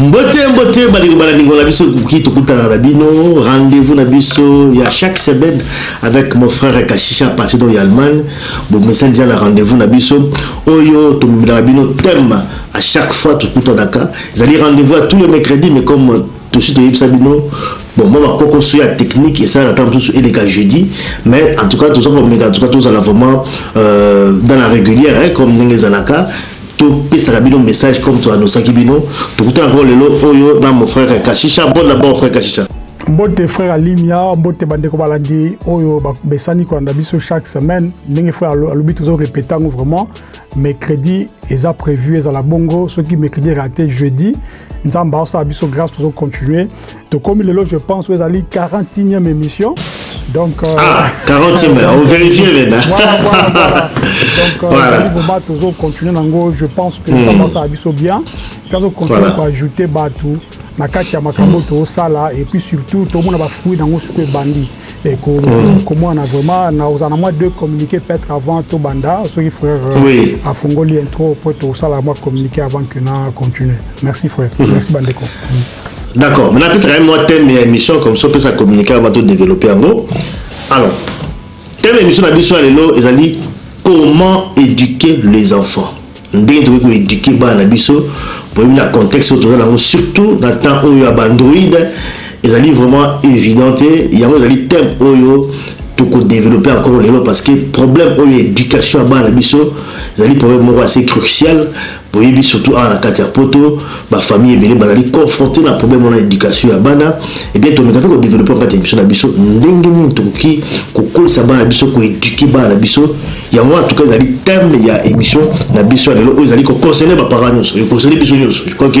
Mbote mbote balingo balalingo na biso kuki tokutana na bino rendez-vous na biso ya chaque semaine avec mon frère Kashisha à partir de Allemagne bon message déjà na rendez-vous na biso oyo tomemelaka bino thème à chaque fois tokutanaka ezali rendez-vous à tous les mercredis mais comme tosi toyebisa bino bon mwa bakokoso ya technique esalaka ntango mosusu eleka jeudi mais en tout cas toza komeka en tout cas tozala vraiment euh, dans la régulière eh, comme ndenge ezalaka To pesaka bino message comme to annoncaki bino. Tokutana encore lelo oyo na mon frère Kashisha. Bonne d'abord frère Kashisha. Mbote frère Alimia, mbote bandeko balandi oyo besani kolanda biso chaque semaine. Ndenge frère alobi tozo répéter yango vraiment. Mercredi eza prévu ezala bongo soki mercredi raté jeudi nzambe aosala biso grâce tozo continuer tokomi lelo je pense oyo ezali 41e émission donc euh, ah, 40e euh, overifie vena voilà, voilà, voilà. donc euh, voilà. vraiment tozocontinue nango je pense que hmm. tendance ya biso bien tozocontinue voilà. koajoute bato na kati ya makambo hmm. tozosala et puis surtout tomona bafruit nango soko ebandi et ko mm. comment on a vraiment na aux en moins deux communiquer peut-être avant tout banda ceux qui frère euh, oui. a fongoli intro pour tout ça la moi communiquer avant que na continuer merci frère mm. merci bandeko mm. D'accord, mais napesa quand même moi thème ya émission comme ça pesa communiquer avant de développer yango. Alors, thème émission na biso lelo ezali comment éduquer les enfants. Ndenge tokoki ko éduquer bana na biso pour na contexte oyo toza nango surtout na temps oyo ya bandroid ezali vraiment évident te yango ezali thème oyo toko développer encore lelo parce que problème oyo éducation ya bana na biso ezali problème moko assez crucial Boyebi, surtout awa na kati ya poto, ba familles ebele bazali confronter na problème wana ya education ya bana. Eh bien, tomeka pe ko developper na kati ya emission na biso ndenge nini tokoki kokolisa bana na biso, ko eduquer bana na biso. Yango wana en tout cas ezali thème ya emission na biso ya lelo oyo ezali ko concerner ba parents nionso, e concerner biso nionso. Je crois que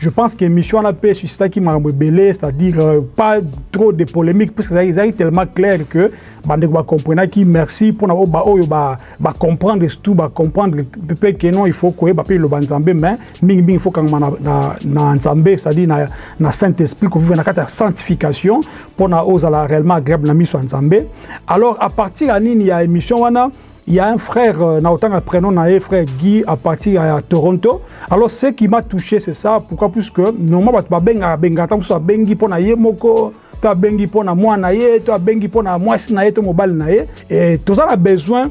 Je pense que émission wana pe suscitaki makambo ebele, c'est-à-dire euh, pas trop de polémique puisque ezalaki ezalaki tellement clair que bandeko ba comprenaki. Merci pona oyo ba oyo ba ba comprendre surtout ba comprendre pe que non il faut koyeba pe loba Nzambe mais mingi mingi faut kangama na na, na Nzambe c'est-à-dire na na Saint-Esprit ko vivre na kata sanctification pona ozala réellement agréable na miso ya Nzambe. Alors à partir ya nini ya émission wana Il y a un frère, euh, na autant prénom na frère Guy à partir à Toronto. Alors ce qui m'a touché c'est ça, pourquoi plus que normalement batu ba benga benga tant que bengi pona yemoko to bengi pona mwana ye to bengi pona mwasi na ye to mobali na ye et tous a besoin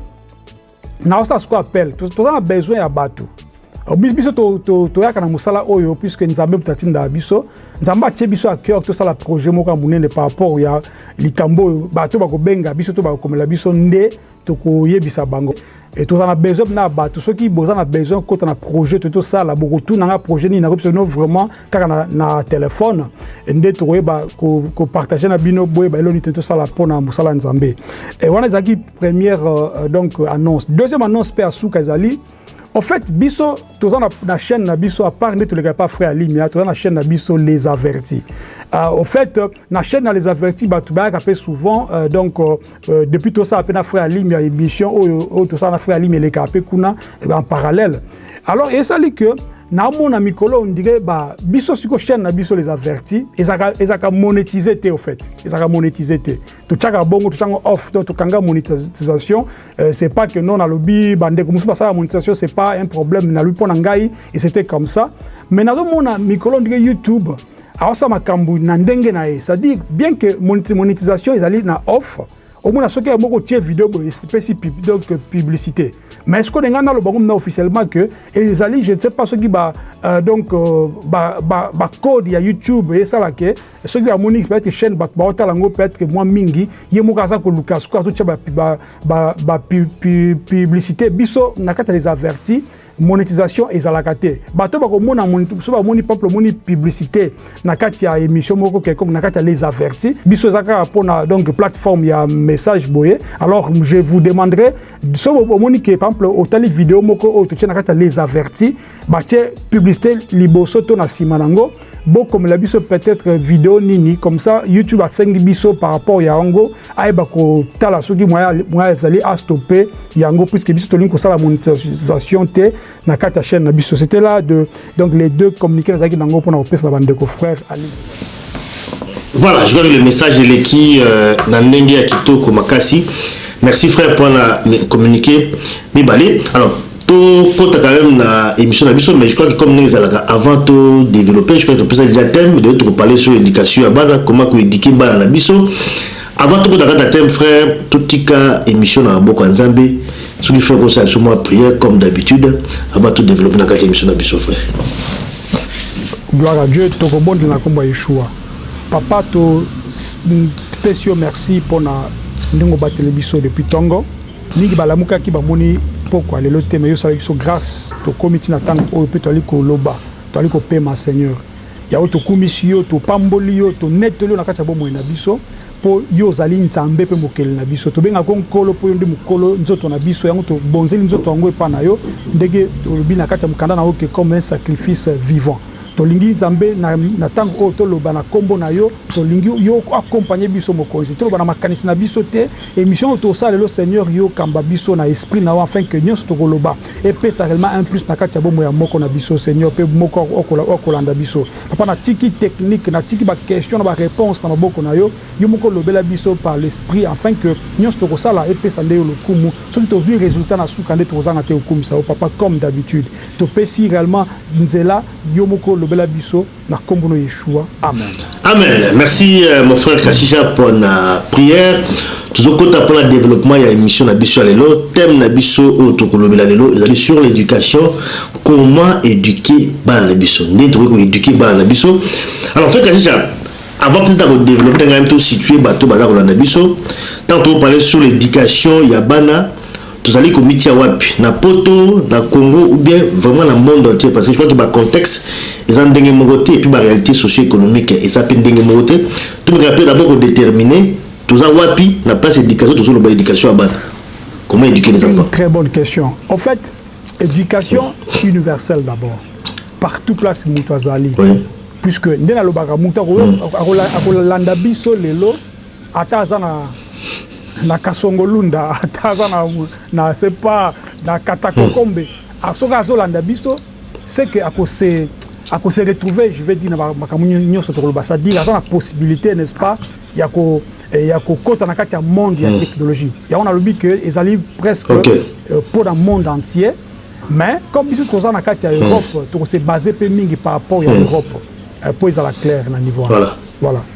na ça ce qu'on appelle tous a besoin ya batu euh, biso toyaka na mosala oyo puisque nzambe moto atinda biso nzambe atie biso ya cœur tosala projet moko ya monene par rapport ya likambo oyo bato bakobenga biso to bakokomela biso nde tokoyebisa bango et tozala na besoin na bato soki boza na besoin kota na projet to tosala bokotuna nga projet nini nakoyebisa bino vraiment kaka na, na telefone nde tokoyeba kopartage ko na bino boyeba eloni te tosala mpo na mosala ya nzambe e wana ezalaki première euh, donc annonce deuxième annonce mpe ya suka ezali en fait biso toza na, na chaîne na biso apart nde tolekaka pa frère alimia toza na chaîne na biso les avertis euh, au fait na chaîne na les avertis bato bayaka mpe souvent euh, donc euh, Euh, depuis tout ça, na frère Alim, il y a émission, oh, tout ça, na frère Alim, il est capé, kuna, eh ben, en parallèle. Alors, et ça, que, na mona mikolo on dirait ba biso siko chaîne na biso les avertis ezaka ezaka monétiser te au fait ezaka monétiser te to tchaka bongo to tchanga off to kanga monétisation euh, c'est pas que non na lobby bande comme ça la monétisation c'est pas un problème na lui pona ngai et c'était comme ça mais na mona mikolo on dirait YouTube Aosa makambu na ndenge na ye, ça dit bien que monétisation ezali na off, omona soki ya moko tie vidéo boye espèce pub donc publicité. Mais est-ce que nga na loba ngomna officiellement que ezali je ne sais pas soki ba euh, donc euh, ba, ba ba code ya YouTube et ça la que soki ba moni peut-être chaîne ba ba otala ngo peut-être que moi mingi ye moko aza ko luka soki azo tia ba ba ba, ba pu, pu, publicité biso na kata les avertis monetisation ezalaka te bato bakomona so bamoni peuple omoni publicité na kati ya émission moko quelconque na kati ya les avertis biso eza kaka mpona donc plateforme ya message boye alors je vous demanderai so omoni ke par exemple otali video moko oyo totie na kati ya les avertis batie publicité liboso to na nsima nango bokomela biso peut-être video nini comme ça youtube asengi biso par rapport ya yango ayeba kotala soki moya ezali astope yango puisque biso tolingi kosala monétisation te na kati ya chaîne na biso c'était là de donc les deux communiqué nazalaki nango mpona kopesa na bandeko frère ali voilà je crois que le message eleki euh, na ndenge ya kitoko makasi merci frère mpona communiqué mibale alors to kota quand même na émission na biso mais je crois que comme neza laka avant to développer je crois que to pesa déjà thème de to parler sur l'éducation ya bana comment ko éduquer bana na biso avant to kota kata thème frère to tika émission na boko ya Nzambe soki frère ko sala moi prière comme d'habitude avant to développer na kata émission na biso frère Gloire à Dieu to ko bonde na komba Yeshua papa to pesi yo merci pona ndingo batele biso depuis tongo Mingi balamukaki bamoni pokwa lelo te mais yo osalaki biso grace tokomi ti na tango oyo pe toali koloba toali kopema seigneur yawe tokumisi yo topamboli yo tonetoli yo na kati ya bomoi na biso po yo ozali nzambe pe mokeli na biso tobengaka yo nkolo po yo nde mokolo nzoto na biso yango tobonzeli nzoto yango epa na yo ndenge olobi na kati ya mokanda na yo ke comme un sacrifice vivant tolingi nzambe na tango oyo toloba na kombo na yo tolingi yo o accompagne biso mokonzi toloba na makanisi na biso te Emission oyo tosala lelo seigneur yo kamba biso na esprit na yo afin que nionso toko loba epesa reellement un plus na kati ya bomoi ya moko na biso seigneur pe moko oko landa biso papa na tiki technique na tiki ba question na ba reponse na maboko na yo yo moko lobela biso par l'esprit afin que nionso toko sala epesa nde yo lokumu soki tozui resultat na suka nde toko zanga te ko kumisa yo papa comme d'habitude topesi reellement nzela yo moko lobela biso Na kombo na Yeshua amen. Amen merci mon frère Kashija pona prière tozokota mpona développement ya émission na biso ya lelo thème na biso oyo tokolobela lelo ezali sur l'éducation comment éduquer bana na biso ndenge tokoki koéduquer bana na biso alors fait kajica avant peut-être akodéveloppe ngai tositue bato baza kolanda biso ntango tokoparle sur l'éducation ya bana Tozali komitia wapi? Na poto, na Congo ou bien vraiment na monde entier? Parce que je crois que ba contextes eza ndenge moko te et puis ba realites socio-economiques eza pe ndenge moko te. Tomekaka pe d'abord ko determiner toza wapi na place ya education tozo loba education ya bana. Comment eduquer les enfants? Une très bonne question. Au fait, education universelle d'abord. Partout place mutu azali. Oui. Puisque nde nalobaka mutu akolanda biso lelo Ata aza na na kasongo lunda ata aza na na c'est pas na katakokombe hmm. soki azolanda biso c'est que akose akose retrouver je vais dire na makambo nyonso tokoloba c'est à dire aza na possibilité n'est-ce pas ya ko eh, ya kokota na kati ya monde ya hmm. technologie yango nalobi que ezali presque okay. Euh, mpo na monde entier mais comme biso toza na kati ya hmm. europe tokose base mpe mingi par rapport ya europe mpo euh, ezala claire na niveau wana voilà.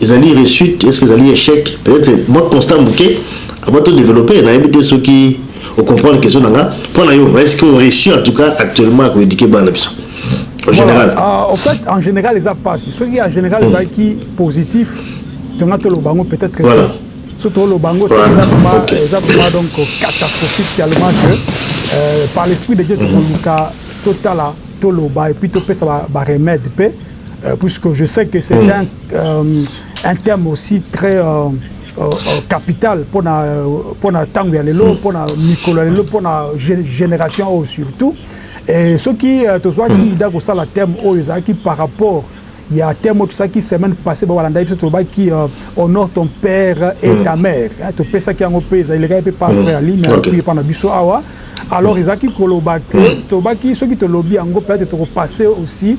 Ezali reussite est ce que ezali echec peut etre mwa constat muke avant to developper nayebi te soki o comprendre question na nga mpo na yo est ce que o reussir en tout cas actuellement ya ko eduquer bana na biso en general. Voilà, uh, au fait en general eza pasi soki en general ezalaki mm. positif tonga toloba yango peut être voilà. so toloba yango eza vraiment okay. eza vraiment donc catastrophique tellement que euh, par l'esprit de Dieu tokoluka mm. totala toloba et puis topesa ba, ba remède mpe Euh, puisque je sais que c'est mm. un, euh, un terme aussi très euh, euh, euh capital pour la pour la tango ya lelo mm. pour la mikolo lelo pour la génération oyo surtout et ce qui euh, tozwaki mm. ida kosala terme oyo ezalaki par rapport ya terme oyo tosalaki semaine passé babalanda biso tolobaki euh, honore ton père et mm. ta mère topesaki yango mpe ezali elekaki mpe par frère aline akoki epa na biso awa alors ezalaki koloba ke tolobaki soki tolobi yango peut-être tokopasse aussi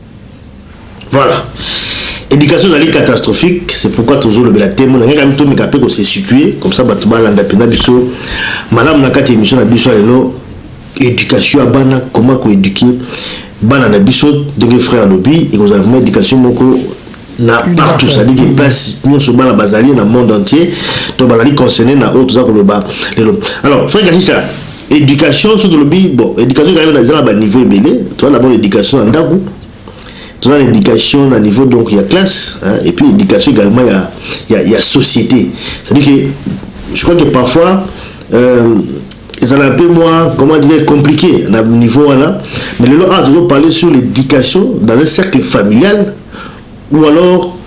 Voilà. Education ezali catastrophique, c'est pourquoi tozo lobela temo na ngeka mito mika pe ko se situer comme ça bato balanda pena biso malamu na kati émission na biso lelo éducation ya bana comment ko éduquer bana na biso ndenge frère lobi ekozala vraiment éducation moko na partout c'est-à-dire que place nyonso bana bazali na monde entier to bazali concerné na oyo toza koloba lelo alors frère Kachicha Education soki tolobi bon education ezali eza na ba niveau ebele toza d'abord education na ndaku toza na education na niveau donc ya classe hein, et puis education également ya ya, ya société c'est à dire que je crois que parfois euh, ezala un peu moins comment dire compliqué na niveau wana mais lelo awa tozo parler sur l'éducation dans un cercle familial ou alors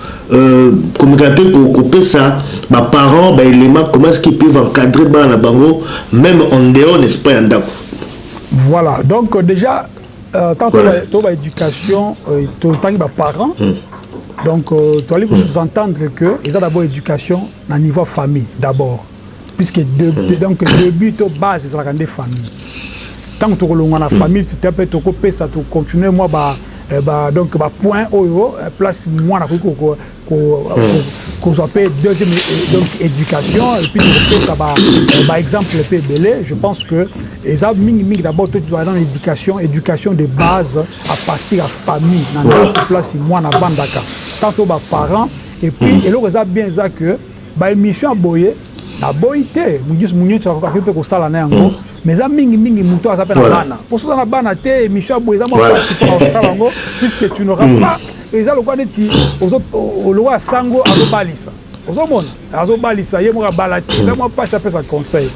komeka mpe kopesa ba parents ba elements comment est-ce qu'ils peuvent encadrer bana na bango meme en dehors n'est-ce pas ya ndako. Voilà donc dejà euh, tant voilà. to ba éducation euh, to tangi ba parents mm. donc euh, to allez mm. sous-entendre que eza d'abord éducation na niveau famille d'abord puisque de, de, hmm. donc début to base ezalaka nde famille ntango tokolonga na hmm. famille pita mpe tokopesa tocontinue mwa ba, eh, ba donc bapoint oyo eh, place mwana akoki kozwa hmm. mpe deuxième eh, donc éducation epuis tokopesa baexemple mpe ebele je pense que eza mingimingi d'abord to tozala na éducation éducation de base à partir ya famille na ndako place mwana avandaka tant to baparent epuis eloko eza bien eza que Ba emission ya boye na boyi te mudius muniocho akoki pe kosala na yango mais eza mingi mingi mutu aza pe na bana po soki oza na bana te emission ya boye eza mua pasi pona kosala yango puisque tu n'auras pas eza lokola neti ozo lokola sango azo balisa ozomona azo balisa ye moko abala te eza mua pasi apesa conseil.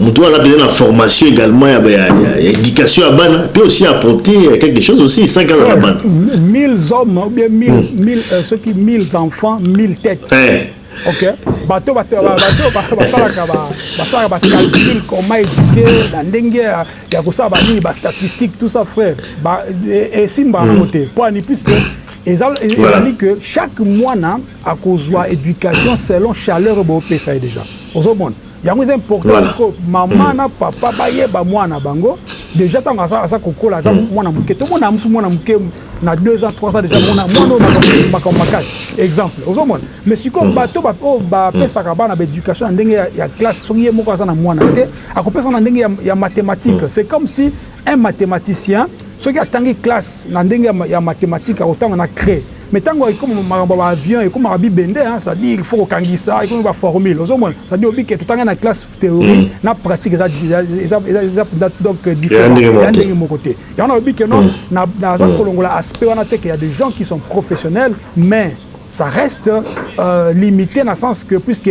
Mutu wana pede na formation egalement ya ya education ya bana pe aussi apporter quelque chose aussi sans kala na bana. 1000 hommes ou bien 1000 mm. 1000 euh, ceux qui 1000 enfants 1000 têtes. Eh. Ok. Bato bato bato basalaka ba basalaka ba calcul comment éduquer na ndenge ya kosala ba nini ba statistiques tout ça frère. Ba esimba yango mm. te. Mpo ani puisque ezali que chaque mwana akozwa éducation selon chaleur boopesa ye déjà. Ozomona. yango eza important ko mama hmm. na papa bayeba mwana bango déjà ntango aza kokola aza hmm. mwana moke tomona mosu mwana moke na 2 ans 3 ans déjà mwana mwana oyo makambo makasi exemple ozomona mais sikoyo hmm. bato oyo bapesaka bana baéducation na ndenge ya classe soki ye moko aza na mwana te akopesa na ndenge ya mathématique c'est comme si Un mathematicien soki atangi classe na ndenge ya mathematique akotanga na cre mais tango ekoma makambo ba avion ekomaka bibende hein ça dire faut kokangisa ekomi ba formule ozomona ça dire obike totanga na classe théorie mm. na pratique eza eza eza eza donc différent ya ndenge moko te yango na obike non mm. na naza mm. kolongola aspect wana te que ya des gens qui sont professionnels mais ça reste euh, limité na sens que puisque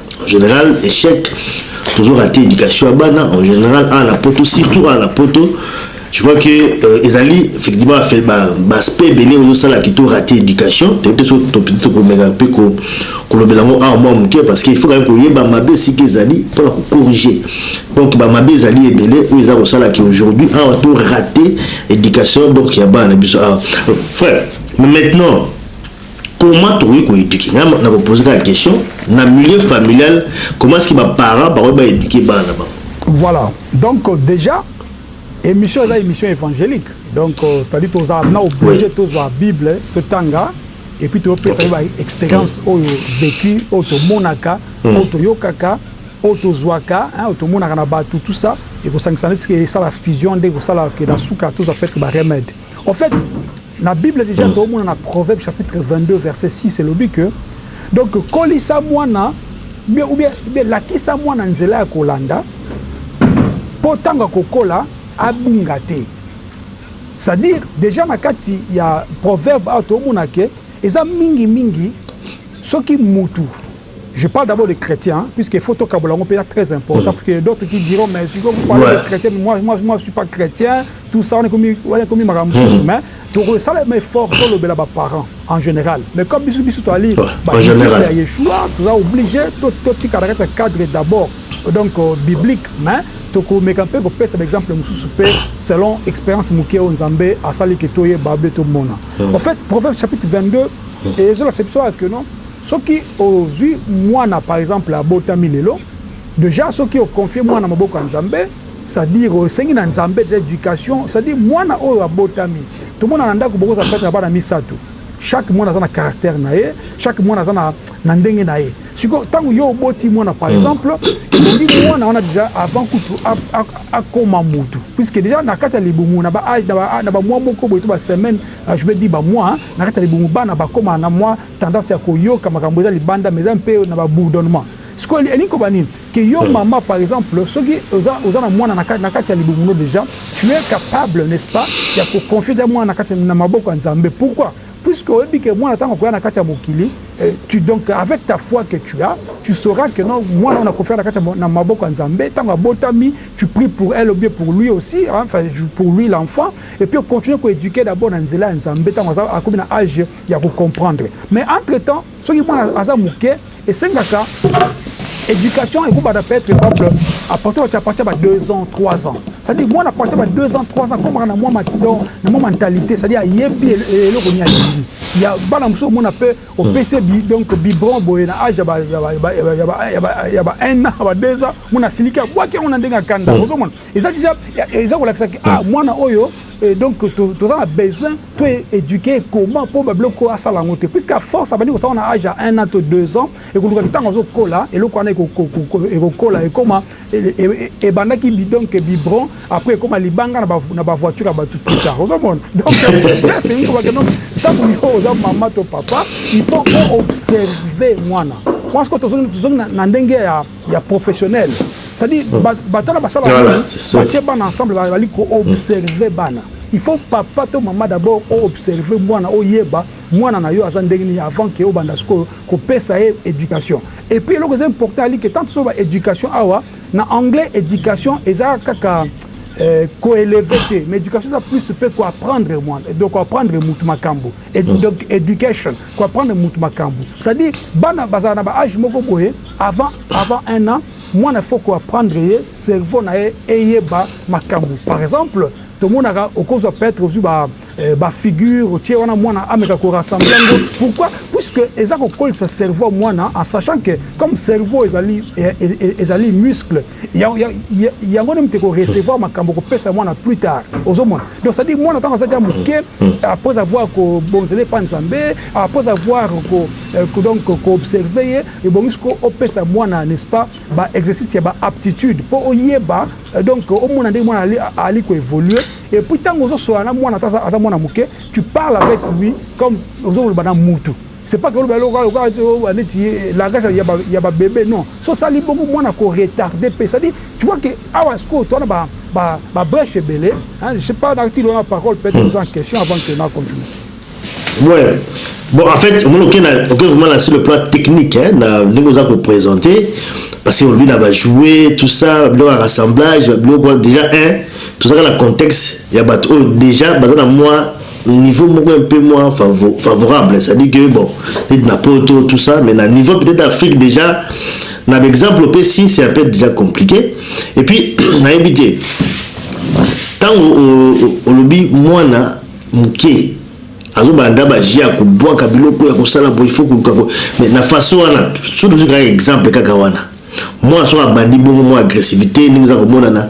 En general echec tozo rater education ya bana en general a na poto surtout a na poto je crois que euh, ezali effectivement baaspect ebele ozosalaki to rate éducation toyebi te tokomeka mpe kolobela yango awa mwa moke parce que il faut kaka koyeba mabe esika ezali mpona kocorrige donc bamabe ezali ebele oyo eza kosalaki aujourd'hui awa to rate éducation donc ya bana na biso awa frère mais maintenant Comment tokoki ko eduquer nga na ko poser kaka question na milieu familial comment est-ce que ba parents bakoki ba eduquer bana na bango? Voilà donc dejà emission eza emission evangelique donc c'est à dire toza na oblige tozwa bible totanga et puis topesa ye ba experience oyo vécu oyo tomonaka oyo toyokaka oyo tozwaka oyo tomonaka na bato tout ça ekosangisa nde sike esala fusion nde ekosala ke na suka tozwa peut-être ba remède En fait, na Bible dejà to mona na Proverbe chapitre 22 verset 6 elobi que donc kolisa mwana bien ou bien bien lakisa mwana nzela ya kolanda po tanga kokola abunga te. C'est-à-dire dejà na kati ya Proverbe awa to mona que eza mingi mingi soki mutu Je parle d'abord de chretiens puisque faut to kabola ngo peza très important puisque il y a d'autres qui diront mais si vous parlez de chretiens mais moi moi moi je suis pas chretien tout ça on est comme on est comme makambo mosusu mais toko sala mais fort to lobela ba parents en général mais comme bisu bisu to ali ba disciples ya Yeshua tu as obligé to to tika na kati cadre d'abord donc euh, biblique mais tokomeka mpe kopesa baexemple mosusu mpe selon expérience moke oyo nzambe asali ke toyeba mpe tomona en fait proverbe chapitre 22 ezolakisa biso ake non Soki ozui muana par exemple abotami lelo dejà soki o confier muana na maboko ya nzambe c'est à dire osengi na nzambe dejà education c'est à dire muana oyo abotami tomona na ndaku bokozala peut etre na bana misatu chaque muana aza na caractère na ye chaque muana aza na ndenge na ye sikoyo tangu yo oboti muana par exemple ebongi muana wana dejà avant kutu akoma mutu puisque dejà na kati ya libumu na ba age na ba mua moko boye to ba semaine je veux dire ba mua na kati ya libumu bana bakomaka na mua tendance ya koyoka makambo eza libanda mais eza mpe na ba bourdonnement sikoyo elingi koloba nini que yo mama par exemple soki oza oza na mwana na kati ya libumu no dejà tu es capable n'est ce pas ya ko confier dejà mwana na kati na maboko ya Nzambe pourquoi puisque oyebi que mwana tango akoya na kati ya mokili tu donc avec ta foi que tu as tu sauras que non mwana oyo na confier na kati na maboko ya Nzambe tango abotami tu pries pour elle ou bien pour lui aussi enfin pour lui l'enfant et puis o continuer ko eduquer d'abord na nzela ya Nzambe tango akomi na age ya ko comprendre mais entre temps soki mwana aza muke esengaka education eko banda peut etre exemple à partir ba partir ba 2 ans 3 ans c'est à dire mwana à partir ba 2 ans 3 ans akomaka na mwa matidon na mwa mentalité c'est à dire ayebi eloko nini alingi ya bana mosusu omona mpe opesi hmm. donc biberon boye na age ya ba 1 ans ba 2 ans mona asiliki abwaki yango na ndenge ya kanda hmm. ozomona eza deja eza kolakisa ke ah mwana oyo eh, donc toza na besoin to éduquer comment mpo babiloko asala yango te puisque à force abandi kosala na age ya 1 an to 2 ans ekoluka ntango azokola eloko wana ekokola ekoma ebandaki donc bibron après ekoma libanga na bavoiture ya bato plus tard ozomona donc bref elingi kobake donc ntango yo oza mama to papa il faut oobserve mwana mwansko tozongi na ndenge ya ya professionnel c'est-à-dire hmm. batala basala batie bana ensemble bazali koobserve bana il faut papa to mama d'abord oobserve mwana oyeba mwana na yo aza ndenge nini avant ke obanda sikoyo kopesa ye éducation et puis eloko eza important ali ke tant so ba éducation awa na anglais éducation eza kaka euh, koeleve te mais éducation eza plus mpe koapprendre mwana donc koapprendre motu makambo Donc education ko apprendre mutu makambu c'est à dire bana bazala na ba age moko boye avant avant un ans mwana faut ko apprendre ye cerveau naye eyeba makambu par exemple tomonaka okozwa peut etre ozwi ba figure otie wana mwana ameka ko rassembler yango pourquoi puisque eza kokolisa cerveau ya mwana en sachant que comme cerveau ezali ezali muscle Yango nde moto eko recevoir makambo okopesa mwana plus tard. Ozo mona? Donc c'est à dire mwana tango aza dejà moke après avoir ko bonzela epa Nzambe, après avoir ko donc ko observer ye, ebongi sikoyo opesa mwana n'est ce pas ba exercices ya ba aptitudes po oyeba donc omona ndenge mwana azali ko evoluer et puis tango ozo solola na mwana ata aza mwana moke tu parles avec lui comme ozo loba na mutu. C'est pas que oloba eloko kaka kaka ti oloba neti langage ya ba ya ba bebe non soki osali bongo mwana ako retarder pe c'est à dire tu vois que awa sikoyo toza na ba ba ba breche ebele hein je sais pas na tindi wana parole peut être oza na question avant que na continuer Ouais. Bon, en fait, on okay, okay, vraiment là sur le plan technique, hein, na ndenge oza ko présenter parce que on lui là va jouer tout ça, le rassemblage, le déjà un, tout ça dans le contexte, il y a bateau déjà, bazana moi niveau moko un peu moins favor, favorable ça dit que bon peut-être na poto tout ça mais na niveau peut-être Afrique déjà na ba exemple opesi c'est un peu déjà compliqué et puis nayebi te ntango olobi mwana moke azobanda baji ya kobwaka biloko ya kosala boye fo koluka mais na façon wana surtout kaka exemple kaka wana mwana soki abandi bongo mwa agressivité ndenge eza komonana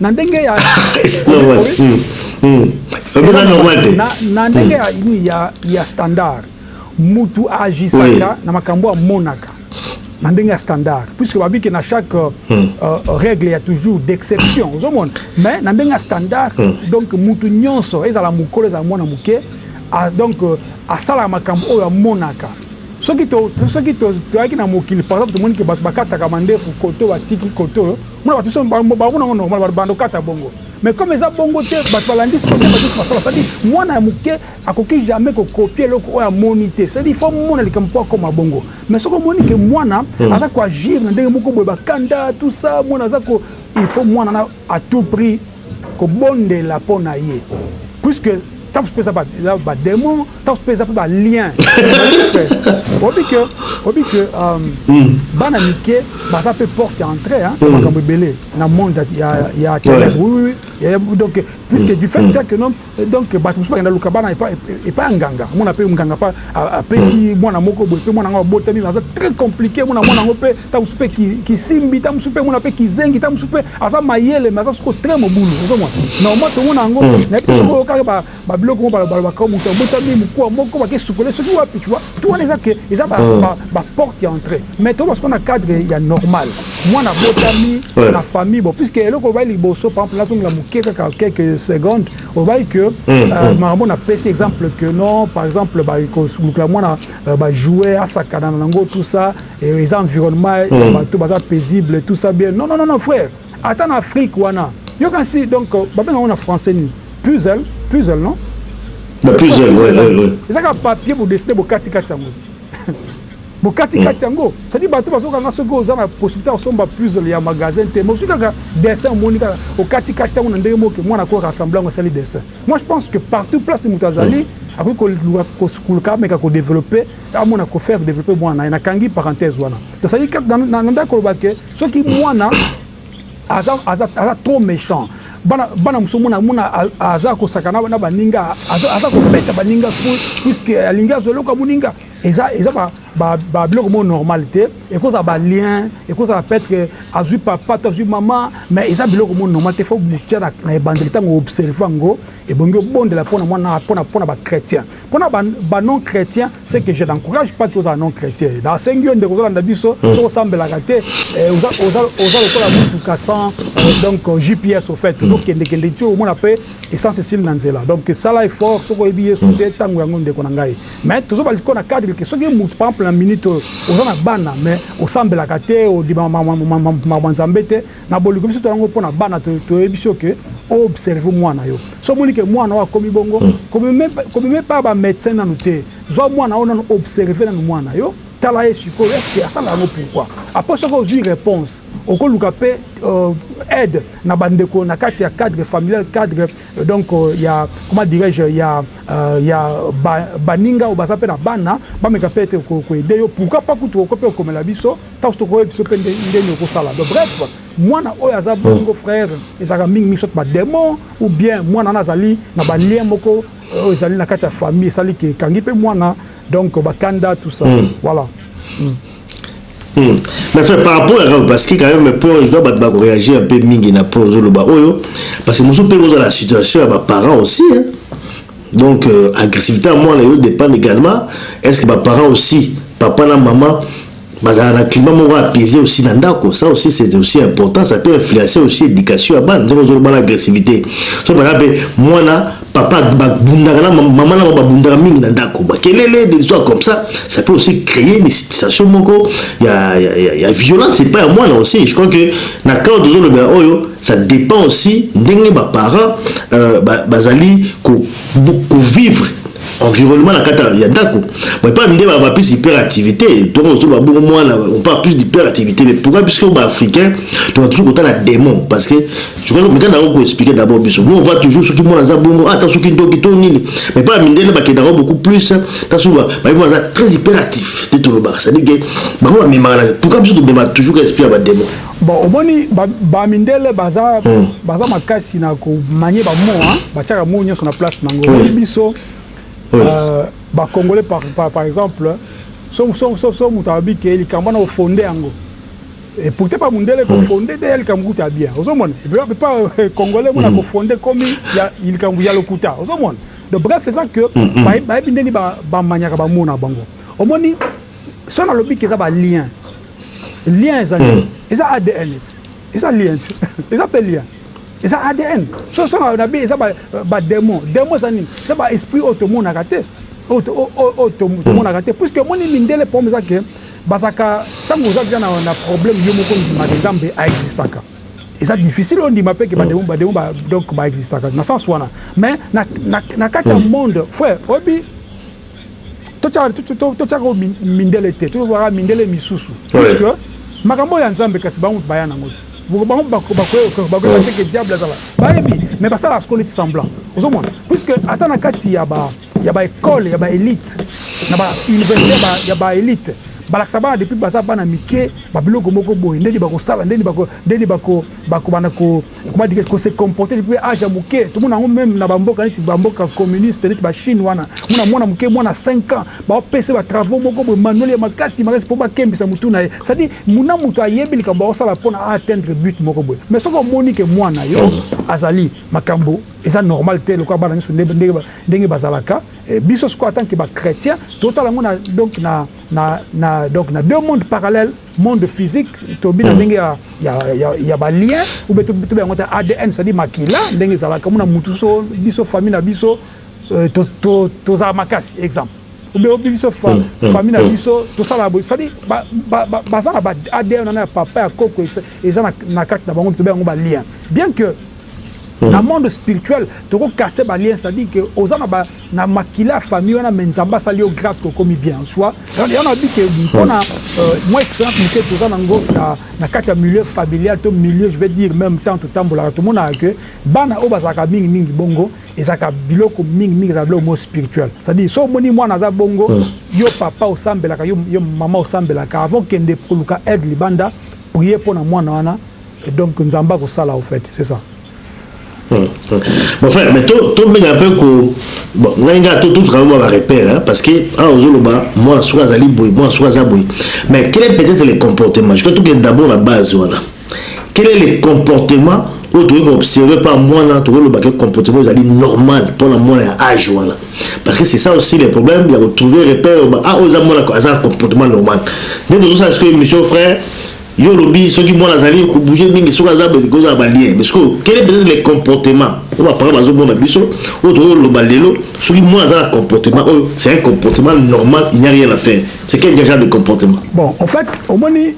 na ndenge ya na ndenge ya nini ya ya standard mutu agisaka na makambo amonaka na ndenge ya standard puisque babi ke na chaque euh, hmm. euh, règle ya toujours d'exception ozomona mais na ndenge ya standard hmm. donc mutu nyonso ezala mokolo ezala mwana moke donc euh, asalaka makambo oyo amonaka soki soki toyaki na mokili par exemple tomoni ke bato bakataka mandefu koto batiki koto Mona bato somo bango bango nango normal ba bando kata bongo mais comme eza bongo te bato balandi somo te bato basala sadi mwana ya moke akoki jamais ko copier eloko oyo amoni te sadi faut mona likambo po akoma bongo mais soki omoni ke mwana hmm. aza ko agir na ndenge moko boye bakanda tout ça mwana aza ko il faut mwana na à tout prix Kobondela po na ye puisque taps pe eza ba eza ba demon taps pe eza pe ba lien oyebi que oyebi que bana mike baza pe porte ya entre ya makambo ebele na monde ya ya ya donc puisque du fait dejà que nom Donc bato mosusu bakenda luka bana epai ya nganga omona mpe nganga mpe apesi mwana moko boye mpe mwana yango abotami aza très compliqué mona mwana yango mpe ntango mosusu mpe kisimbi ntango mosusu mpe mona mpe kizengi ntango mosusu mpe aza mayele mais aza soko très mobulu ozomona normalement tomona yango hmm. nayebi te soko oyokaka babiloko moko balobaka moto abotami mokuwa moko bake sukole soki wapi tu vois to wana eza ke eza baporte hmm. ya entrée mais toba soko na cadre ya normal mwana abotami ouais. na famille bon puisque eloko obali liboso par exemple nazongela moke kaka quelques secondes obali que mm, euh, mm. makambo napesi exemple que non par exemple bakolukela mwana euh, bajoue asakana na yango tout ça eza environnement mm. ya bato baza paisible tout ça bien non non non, non frère ata na afrique wana yoka nsi donc euh, babenga yango na français nini puzzle puzzle non puzzle ezaka papier bodesine bokatikati yango ti Bokati kati yango ça dit bato bazoka nga soki oza na possibilité ya kosomba puzzle ya magasin te mais ozwi kaka dessin omoni kaka okati kati yango na ndenge moko ke mwana ko rassembler yango asali dessin moi je pense que partout place moto azali akoki koluka kosukuluka ameka ko developper amona ko faire developper mwana na ye nakangi parenthèse wana donc ça dit kaka na ndako koloba ke soki mwana aza aza aza trop méchant bana bana muso mona mona aza kosaka na na baninga aza aza kobeta baninga puisque alingi azoloka muninga eza eza ba ba ba biloko mo normal te ekoza ba lien ekoza peut que azui papa to azui maman mais eza biloko mo normal te faut mutia na na ebandeli tango observer ngo ebongi obondela pona mwana pona pona ba chrétien Pona ba ba non chretiens ce que je n'encourage pas que oza non chretien na sengi yo ndeko ozolanda biso hmm. soki osambelaka te eh, oza oza oza lokola mutuka sans euh, donc euh, GPS au fait ozo kende kende ti omona pe essence esili na nzela donc sala effort soki oyebi Yesu te hmm. tango yango ndeko na ngai mais tozo bali ko na cadre que soki mutu par exemple na minute oyo oza na bana mais osambelaka te odima maman nzambe te Na bolingo biso to yango pona bana to to yebisi yo que o observe mwana yo. So moni que mwana oyo akomi bongo, ko me ko me met pas ba medecin nanu te. Zwa mwana oyo nanu observe nanu mwana yo, tala ye sikoyo est ce que asala yango pourquoi? Après soki ozwi reponse, oko luka pe aide na ba ndeko na kati ya cadre familial, cadre donc ya comment dirai je ya ya ba baninga oyo baza pe na bana, ba meka peut etre ko ko aider yo. Pourquoi pas kutu oko pe ko komela biso. Tafo toko yebisa yo pe ndenge oko sala donc bref mwana oyo aza bongo frère ezalaka mingi mingi soit ba demon ou bien mwana wana azali na ba lien moko oyo ezali na kati ya famille esali ke ekangi pe mwana donc ba kanda tout ça voilà. Hmm. Mais fait par rapport à parce que quand même pour je dois battre réagir un peu mingi na pour zoloba oyo parce que musu pe dans la situation ya ba parents aussi hein. Donc euh, agressivité à moi là dépend également est-ce que ba parents aussi papa na maman Bazala na climat moko apaise aussi na ndako ça aussi c'est aussi important ça peut influencer aussi education ya bana ndenge ozoloba na agressivite so baza mpe mwana papa babundaka na mama na babundaka mingi na ndako bakelele des histoires comme ça ça peut aussi créer une situation moko ya, ya, ya, ya violence epai ya mwana aussi je crois que na cadre tozolobela oyo ça dépend aussi ndenge baparent euh, bazali ko, ko vivre environnement na kata ya ndako bon epa minde ba plus hyperactivité donc ozoba bongo mwana on parle plus d'hyperactivité mais pourquoi biso ba africain tona toujours kotala démon parce que je crois que mitana yango koexplike d'abord biso nous on voit toujours soki mwana aza bongo ata soki ndoki to nini mais pa minde nde bakenda yango beaucoup plus ta soki bayebi mwana aza très hyperactif nde tolobaka c'est-à-dire que bango bamemaka na pourquoi biso tomemaka toujours ka esprit ya badémon Bon omoni ba ba mindele baza baza makasi na ko manier ba mots hein ba tiaka mot nionso na place nango omoni biso ba congolais par par exemple soki soki soki soki mutu alobi ke likambo wana o fonder yango et pourtant epa mundele ko fonder dejà likambo kutu ya bien ozo mona epa congolais mona ko fonder ekomi ya likambo ya lokuta ozo mona donc bref eza que ba yebi ndenge ba maniaka ba mots na bango omoni soki na lobi ke eza ba liens lien eza nini hmm. eza adn ete eza lien te eza mpe lien eza adn so osanga na biye eza bademon demon eza nini eza baesprit oyo tomonaka te oyo tomonaka te puiske omoni mindele problème eza ke bazalaka ntango oza deja na problème yo moko ondimaka nzambe aexistaka eza difficile ondima mpe ke bademon bademon donc baexistaka na sens wana mais na kati ya hmm. monde frère oyebi totiaka oyo mindele te, tolobaka mindele misusu puisque makambo oyo ya Nzambe kasi bango baya na yango te, bango bakoyeba te que diable aza wana, bayebi mais basalaka sikoyo neti semblant, ozomona puisque ata na kati ya ba ya ba ecoles ya ba elites na ba universites ya ba elites balakisa bana depuis baza bana mike ba biloko moko boye nde nini bakosala, nde nini bako banda ko Comment dire ko se comporter depuis age ya muke tomona yango meme na ba mboka neti ba mboka communiste neti ba Chine wana mona mwana muke mwana 5 ans ba pesa ba travaux moko boye manuel ya makasi makasi po ba kembisa mutu na ye c'est à dire muna mutu ayebi likambo akosala pona a atteindre but moko boye mais soki omoni ke mwana yo azali makambo eza normal te lokola bana nionso ndenge bazalaka biso sikoyo atant que ba chretien totala yango na donc na Na, na, donc, na deux mondes parallèles, monde physique, tolobi na ndenge ya, ya, ya, ya ba liens, ou bien tobenga yango ata ADN, c'est-à-dire makila, ndenge ezalaka, omona mutu so, biso famille na biso, euh, to, to, tozala makasi, exemple. Ou bien biso fa, famille na biso, tosala boye, c'est-à-dire, ba, ba, ba, baza na ba ADN wana ya papa, ya koko, eza na, na kati na bango, tobenga yango ba liens. Bien que, na monde spirituel, toko casser ba liens, c'est-à-dire que, oza na ba na makila ya famille wana mais nzambe asali yo grace okomi bien en soi yango na bi ke mpona euh, mwa expérience moke toza na ngo na, na kati ya milieu familial to milieu je vais dire même temps totambolaka tomonaka ke bana oyo bazalaka mingi mingi bongo ezalaka biloko mingi mingi ezalaka biloko moko spirituel c'est-à-dire so omoni mwana aza bongo hmm. yo papa osambelaka yo, yo mama osambelaka avant kende koluka aide libanda prier mpo na mwana wana donc nzambe akosala au fait c'est ça Mon frère, mais to mega un peu ko bon ngai nga to tous vraiment ba repères hein parce que ah ozoloba moi soka azali boy moi soka za boy mais quel est peut-être le comportement je crois tout que d'abord la base voilà quel est le comportement oyo tokoki koobserve mpa mwana tokoki loba ke comportement ezali normal mpona mwana ya age wana parce que c'est ça aussi le problème ya kotrouve repère a oyo eza mwana aza na comportement normal nde tozosala sikoyo émission frère Yo olobi soki mwana azali ko bouger mingi soki aza ba ekozala ba lien mais sikoyo quel est peut etre le comportement oyo ba parents bazo mona biso oyo tozo loba lelo soki mwana aza na comportement oyo c'est un comportement normal il n'y a rien à faire c'est quel genre de comportement. Bon en fait omoni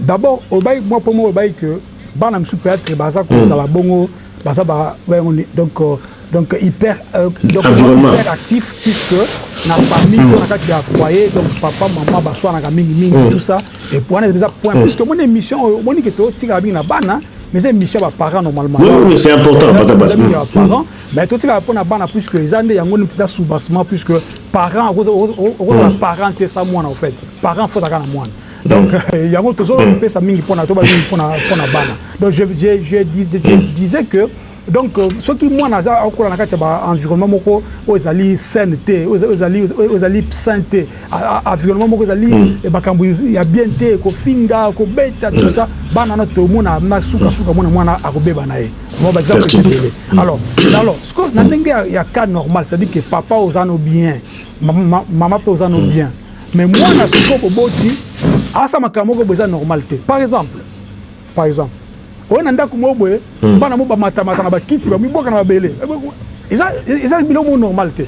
d'abord olobaki mwa po moko olobaki que bana misusu peut etre baza kozala bongo baza ba bayango ni donc euh, donc hyper euh, donc environnement hyper actif puisque na famille mm. na kati ya foyer donc papa maman baswanaka mingi mingi mm. tout ça et pour wana eza point mm. puisque mon émission oyo omoni ke totikaka mingi na bana mais eza émission ya baparent normalement oui, c'est important pata ba mm. ya parent mais totikaka mpo na bana puisque eza nde yango neti eza soubassement puisque parent okozala mm. parent te sa mwana au fait parent fotaka na mwana Donc, euh, yango tozo mm. pesa mingi pona toba mingi pona pona bana. Donc je je je, dis, je mm. disais que donc euh, soki mwana aza akola na kati ya ba environnement moko oyo ezali saine te ezali ezali sain te environnement moko ezali mm. makambo ya bien te kofinga kobeta tout ça bana na tomona na suka suka mwana mwana akobeba na ye mo ba exemple ebele alors alors ce que na ndenge ya cas normal c'est à dire que papa oza no bien mama mpe oza no bien Mais mwana soki oboti asa makambo moko boye eza normal te par exemple par exemple oye na ndako moko boye hmm. bana mo bamatamata na bakiti bamibwaka na mabele eza biloko moko normal te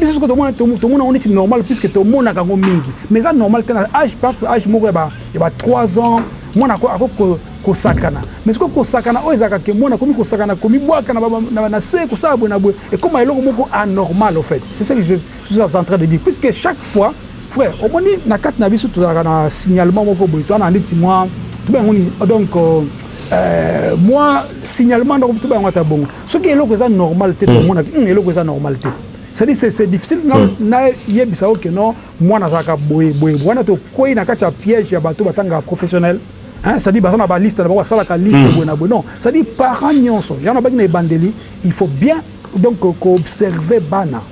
biso soko tomona yango neti normal puisque tomonaka yango mingi mais eza normal te na age pape age moko ya ba 3 ans mwana ako kosakana mais sikoyo kosakana oyo ezalaka ke mwana akomi kosakana komibwaka na se kosala boye na boye ekoma eloko moko anormal au fait c'est ça que je Sous aza entrain de dire puisque chaque fois frère omoni na kati na biso tozalaka na signalement moko boye toana ndeti mwa tobenga ngo nini donc euh, mwa signalement donc tobenga ngo ata bongo soki eloko eza normal te tomonaki hmm. hmm, eloko eza normal te c'est-à-dire c'est c'est difficile na hmm. na yebisa oke non mwana azalaka boye boye wana tokwei na kati ya piège ya bato batangaka professionnel Hein, ça dit baza na baliste na bango asalaka liste boye na boye non ça dit parent nyonso yango nabaki na ebandeli il faut bien Donc ko observer bana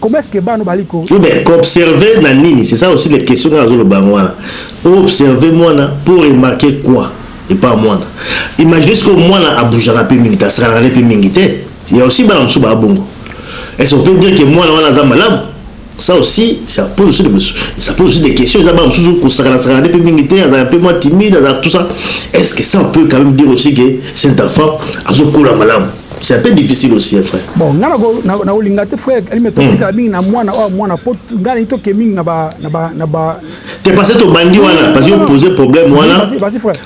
comment est ce que bana bali ko. Oui mais ko observer na nini c'est ça aussi les questions nga nazo loba yango wana o observer mwana po remarquer quoi epa mwana imagine ce que mwana a bougaka pe mingi te asakanaka nde pe mingi te il ya aussi bana mosusu ba bongo est ce on peut dire que mwana wana aza malamu Ça aussi ça pose aussi des ça pose aussi des questions eza bana mosusu kosakana sakana nde mpe mingi te azala mpe mwa timide azala tout ça est ce que ça on peut quand même dire aussi que cet enfant azokola malamu c'est un peu difficile aussi hein, frère bon nga nakolinga te frère alime totikala hmm. mingi na mwana oyo mwana mpo nga nayi toke mingi na ba na ba na ba te parce que tobandi wana parce que opose problème wana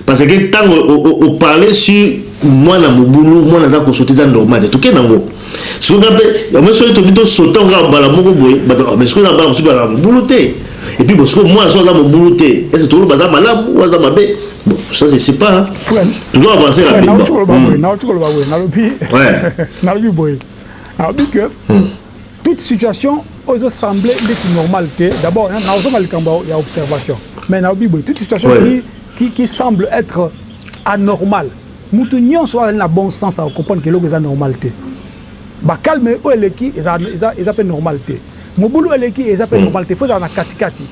parce que ntango oparle sur mwana mobulu mwana aza kosote eza normal te toke nango soki nga mpe yango soki toki tosota nga mbala moko boye mais soki nabala mosusu bazala mobulu te et puis bosiko mwana so aza mobulu te ese tokolo baza malamu ou aza mabe bon ça c'est c'est pas toujours avancer la bimba nalobi koloba boye nalobi koloba boye nalobi nalobi boye nalobi que hmm. toute situation ozo sembler ndeti normal te d'abord nazonga likambo ya observation mais nalobi boye toute situation qui, qui, qui semble être anormale Mutu nionso oyo azali na bon sens ako comprendre que eloko eza normal te. Ba calme oyo eleki eza pe normal te. Mobulu oyo eleki eza pe normal te. Il faut ezala na kati kati.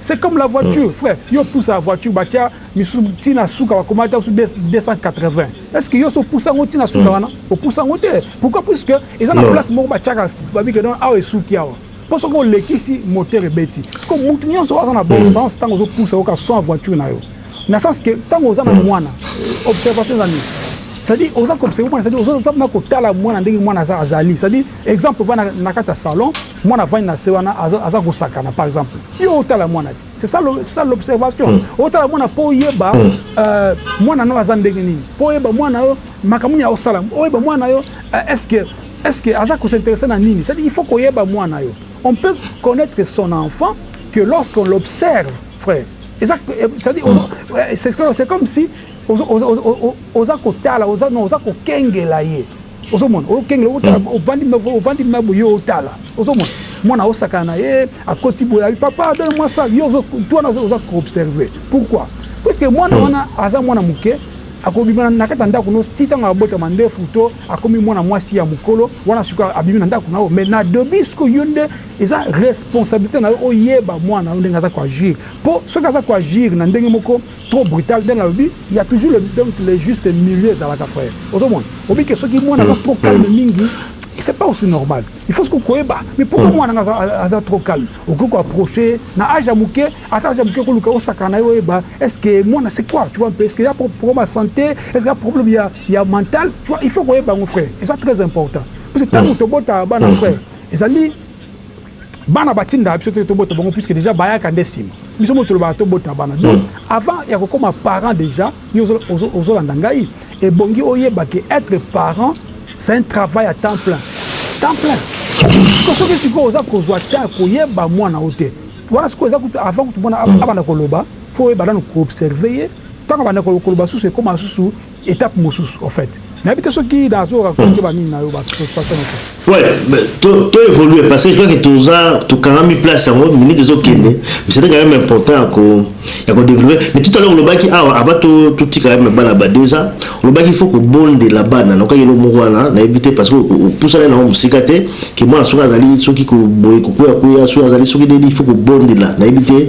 C'est comme la voiture frère. Yo opusaka voiture batia misusu ti na suka bakoma ata 280. Est ce que yo osi opusa yango ti na suka wana? Opusa yango te. Pourquoi? Puisque eza na place moko batiaka ba bi que non awa esuki awa. Po soki olekisi moteur ebeti. Sikoyo mutu nionso aza na bon sens tango ozo pusa yo ka son ya voiture na yo. Na sens que tango oza na mwana observation eza nini? C'est à dire oza ko observer mwana c'est à dire oza na ko tala mwana ndenge mwana aza azali c'est à dire exemple ovandi na kati ya salon mwana avandi na se wana aza ko sakana par exemple yo otala mwana te? C'est ça, ça l'observation. Mm. Otala mwana po yeba mm. euh, mwana no aza ndenge nini. Po yeba mwana yo makamuni ya osala. Oyeba mwana yo euh, est-ce que est-ce que aza ko s'intéresser na nini? C'est-à-dire il faut ko yeba mwana yo. On peut connaître son enfant que lorsqu'on l'observe, frère. Euh, c'est-à-dire c'est comme si oza kotala oza no oza kokengela ye ozomona okengela otala hmm. ovandi ovandi ma boye otala ozomona mwana osakana na ye akoti boye abi papa dona mwa sale yo tu wana oza koobserve pourquoi puiske mwana hmm. wana aza mwana moke akobima na kati ya ndako no ti ntango abotama ndefu to akomi mwana mwasi ya mokolo wana sikoyo abimi na ndako na yo mais na dobi siko yo nde eza responsabilité na yo oyeba mwana yo ndenge aza koagir mpo soki aza koagir na ndenge moko Trop brutal ndenge alobi il ya toujours le donc le juste milieu ezalaka frère ozomona obi ke soki mwana aza trop calme mingi c'est pas aussi normal il faut soki koyeba mais pourquoi mwana nga aza aza trop calme okoki ko approcher na age ya muke ata age ya muke koluka osakana na ye oyeba est ce que mwana c'est quoi tu vois un peu est ce que ya problème ya sante est ce que ya problème ya ya mental tu vois il faut koyeba yango frère eza très important parce que tangu tobotaka bana frère ezali bana batindaka biso te tobota bango puisque déjà bayaka nde nsima biso mo tolobaka tobota bana donc hmm. avant ya kokoma parent déjà yo ozolanda ngai ebongi oyeba ke être parent c'est un travail à temps plein temps plein siko soki sikoyo oza kozwa temps koyeba mwana o te wana sikoyo eza kutu avant kutu mwana abanda koloba fo oyeba nano koobserve ye ntango abanda koloba susu ekoma susu etape mosusu en fait nayebi te soki nazo raconte banini na yo baparticipation mosusu ouais to évolue parce que je crois que toza tokangami place yango minute ezokende mais c'était quand même important ya ko ya ko développer mais tout à l'heure olobaki awa ah, avant to totika ya bana ba deux ans olobaki faut kobondela bana nokaki elo moko wana nayebi te parce que opusana nango mosika te ke mwana soki azali soki koboye kokwea kwea soki azali soki nini il faut kobondela nayebi te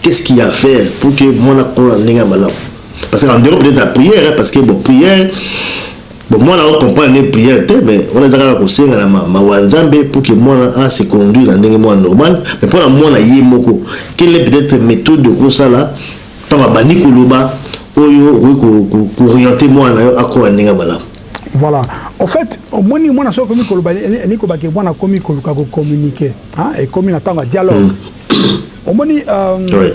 Qu'est ce qui a faire pour que mwana akola na ndenge ya malamu? Parce que en dehors peut-être ya prière, parce que bon prière bon mwana ako comprendre nde prière te, mais wana eza kaka kosenga na mawa ya Nzambe pour que mwana a se conduire na ndenge moko ya normal, mais mpo na mwana ye moko quelle est peut-être methode okoki kosala ntango abandi koloba oyo okoki ko orienter mwana na yo akola na ndenge ya malamu? Voilà. Au fait, omoni mwana soki akomi koloba elingi koloba ke mwana akomi koluka ko communiquer, hein, ekomi na ntango ya dialogue. omoni euh,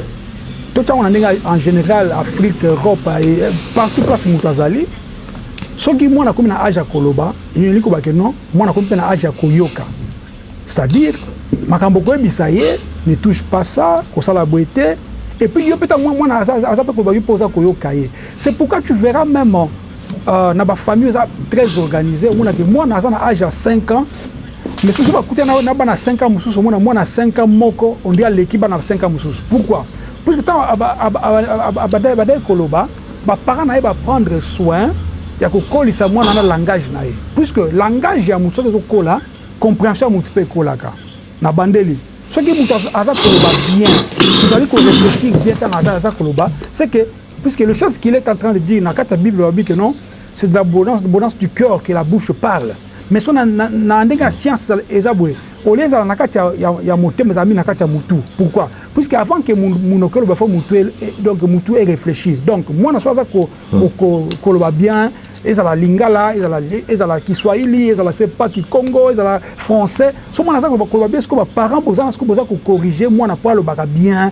totiango na ndenge en général afrique europe eh, partout place moto azali soki mwana akomi na age ya koloba elingi koloba ke non mwana akomi mpe na age ya koyoka c'est-à-dire makambo koyebisa ye ne touche pas ça kosala boye te epuis yo mpe ntango mwana aza mpe koloba yo mpe oza koyoka ye c'est pourquoi tu verras même Euh, na ba famille eza très organisé omona ke mwana aza na age ya 5 ans mais soso bakutana na bana 5 ans mosusu omona mwana 5 ans moko ondi aleki bana 5 ans mosusu pourquoi puisque ntango abadaki koloba baparent na ye baprendre soin ya kokolisa mwana na langage na ye puisque langage ya moto soki ezokola comprehension ya moto mpe ekolaka na bandeli soki moto aza koloba bien tozali koreflechir bien ntango aza koloba seke Puisque le chose qu'il est en train de dire na kati ya bible balobi que non c'est de la bonance, bonance du cœur que la bouche parle mais so na, na, na ndenge ya science eza boye olie ezala na kati ya, ya, ya motema ezala mingi na kati ya mutu pourquoi puisque avant que munoko eloba fo mutu e, e, donc mutu e réfléchir donc mwana so aza ko, hmm. ko, ko, koloba bien ezala lingala ezala, ezala kiswahili ezala sepa kikongo ezala français so mwana aza koloba bien siko baparent boza na siko boza kokorrige mwana mpo alobaka bien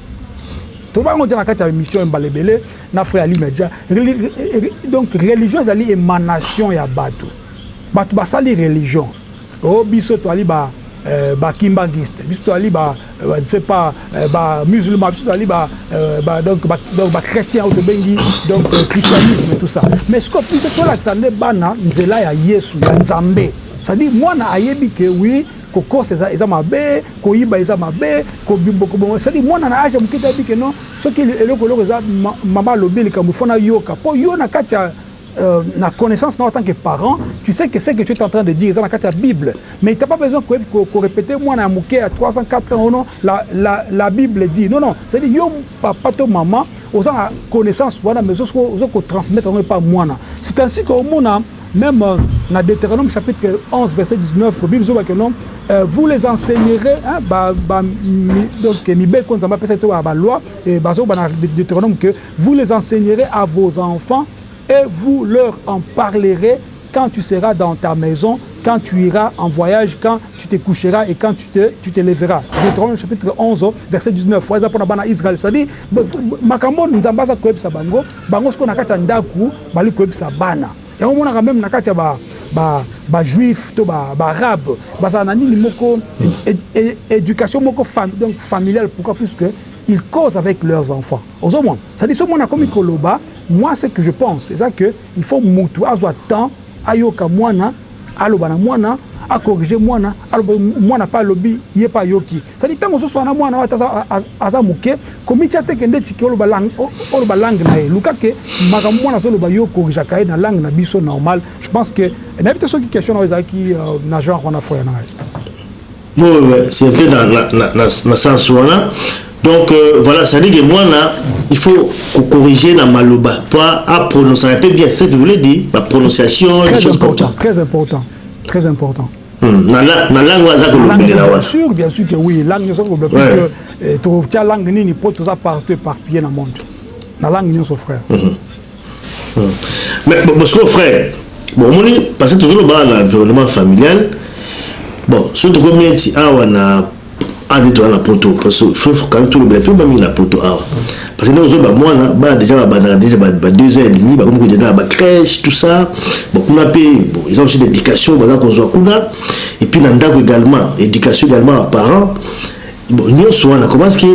Toloba yango dejà na kati ya emission mbala ebele na frère Ali Media. Donc religion ezali emanation ya batu. Batu basali religion. Oh biso toali ba ba kimbanguiste, biso toali ba ne sais pas ba musulmans, biso toali ba ba donc ba donc ba chretiens oyo tobengi donc christianisme tout ça. Mais sikoyo biso tolakisa nde bana nzela ya Yesu ya Nzambe. C'est-à-dire mwana ayebi que oui Kokosa eza eza mabe, koyiba eza mabe, ko boko bongo c'est à dire mwana na age ya muke te ayebi que non soki eloko eloko eza maman alobi likambo il faut na yoka po yo na kati ya na connaissance na yo en tant que parent tu sais que ce que tu es en train de dire eza na kati ya bible mais il t'as pas besoin ko ko repeter mwana ya muke ya 3 ans 4 ans oh non la la la bible dit non non c'est à dire yo papa to maman Oza na connaissance wana mais ozo ko transmettre yango epa mwana. C'est ainsi que omona meme na Deuteronome chapitre 11 verset 19 Bible ezoba que non vous les enseignerez hein ba ba donc mibeko Nzambe apesa to ba loi et bazo ba na Deuteronome que vous les enseignerez à vos enfants et vous leur en parlerez Quand tu seras dans ta maison, quand tu iras en voyage, quand tu te coucheras et quand tu te tu te leveras Deuteronome chapitre 11 verset 19 wana eza pona bana Israël c'est à dire makambo oyo Nzambe aza koyebisa bango bango sikoyo na kati ya ndaku bali koyebisa bana yango omonaka meme na kati ya ba ba ba juif to ba ba arabe bazala na nini moko education moko fam donc familiale pourquoi puisque ils causent avec leurs enfants ozomona c'est à dire soki mwana akomi koloba moi ce que je pense eza que Il faut mutu azwa temps ayoka mwana, aloba na mwana, a corriger mwana, aloba mwana pe alobi ye pe ayoki. C'est à dire tango ozo swana na mwana oyo ata aza muke, komitia te ke ndeti ke oloba oloba langue na ye. Luka ke makambo mwana azo loba yo o corrigeaka ye na langue na biso normal. Je pense que nayebi te soki question na yo ezalaki na genre wana frère na ngai. c'est un peu na, na, na, na, na sens wana donc euh, voilà ça dit que mwana il faut corriger na maloba po aprononcer un peu bien ce que vous voulez dire ba prononciation très chose important, très important très important hmm, na langue oyo aza kolobela wana sûr bien sûr que oui langue nyonso kolobela parce que eh, tokotya langue nini mpo toza partout éparpillé na monde na langue nyonso frère mm -hmm. Mais bon, parce que frère, bon, on est passé que toujours dans l'environnement familial. Bon, surtout comme il y a un ade toza na poto parce que faut kani tolobela mpe bamii na poto awa parce que nde ozoba mwana bana déjà babandaka déjà ba deux ans et demi bakomi kokende na bacrèche tout ça bon kuna mpe bon eza aussi d'éducation baza kozwa kuna et puis na ndako également éducation également ya parent bon nyonso wana comment ce que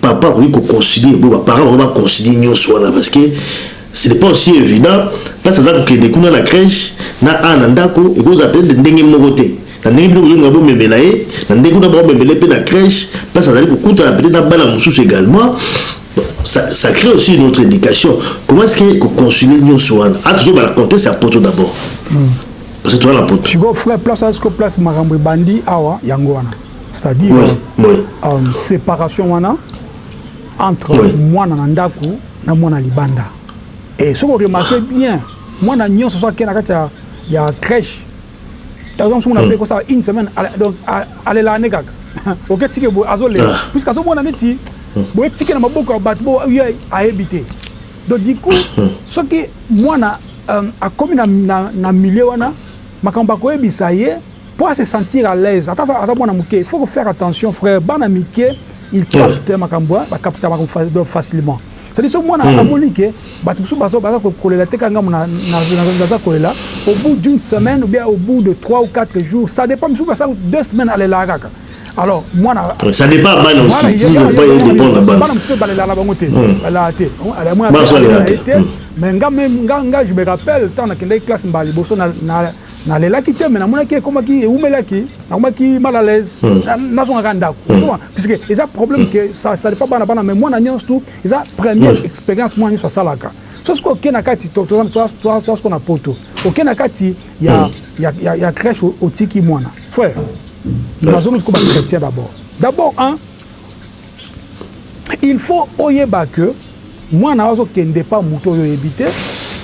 Papa akoki ko concilier bo ba parents bango ba concilier nionso wana parce que ce n'est pas aussi evident place aza ko kende kuna na creche na a na ndaku eko zala peut etre ndenge moko te na ndenge bino bozo linga bo memela ye na ndenge kuna bako memela ye pe na creche place azali ko kutana peut etre na bana mosusu egalement ça ça cree aussi une autre education comment est ce que ko concilier nionso wana a tozo bala contexte ya poto d'abord parce que toza na poto. Sikoyo frère place azo sikoyo place makambo ebandi awa yango wana. C'est à dire oui, oui. Um, separation wana entre oui. mwana na ndaku na mwana libanda et soki oremarke ah. bien mwana nyonso soki akei na kati ya, ya crèche azongi soki na mpe ekosala une semaine donc alela ane kaka oke tike boye azolela ah. puisque azomona neti hmm. boye tike na maboko ya bato bo ye ayebi te donc du coup hmm. soki mwana um, akomi na, na, na milieu wana makambo bakoyebisa ye Po a se sentir à l'aise ata aza mwana muke il faut ko faire attention frère bana mike il capte makambo hein ba capta makambo facilement c'est à dire soki mwana hmm. amoni ke bato mosusu baza baza kolela te kaka ngambo naza kolela au bout d'une semaine ou bien au bout de 3 ou 4 jours ça dépend mosusu basala deux semaines alelaka kaka alors mwana ça dépend bana aussi bana mosusu mpe balelaka bango te hmm. balelaka te ala mwana te hmm. mais nga nga je me rappelle ntango nakendaki classe mbala liboso na na lelaki te mais namonaki ekomaki eumelaki nakomaki mal à l'aise hmm. nazongaka ndako hmm. tuma puisque eza problème hmm. que ça ça pas bana bana mais mwana nyonso tout eza première expérience mwana nyonso asalaka so soki oke na kati toasko na poto oke na kati ya, ya, ya, ya crèche otiki mwana frère nazongi koba chrétien d'abord d'abord un Il faut oyeba que mwana azo kende pa moto oyo oyebi te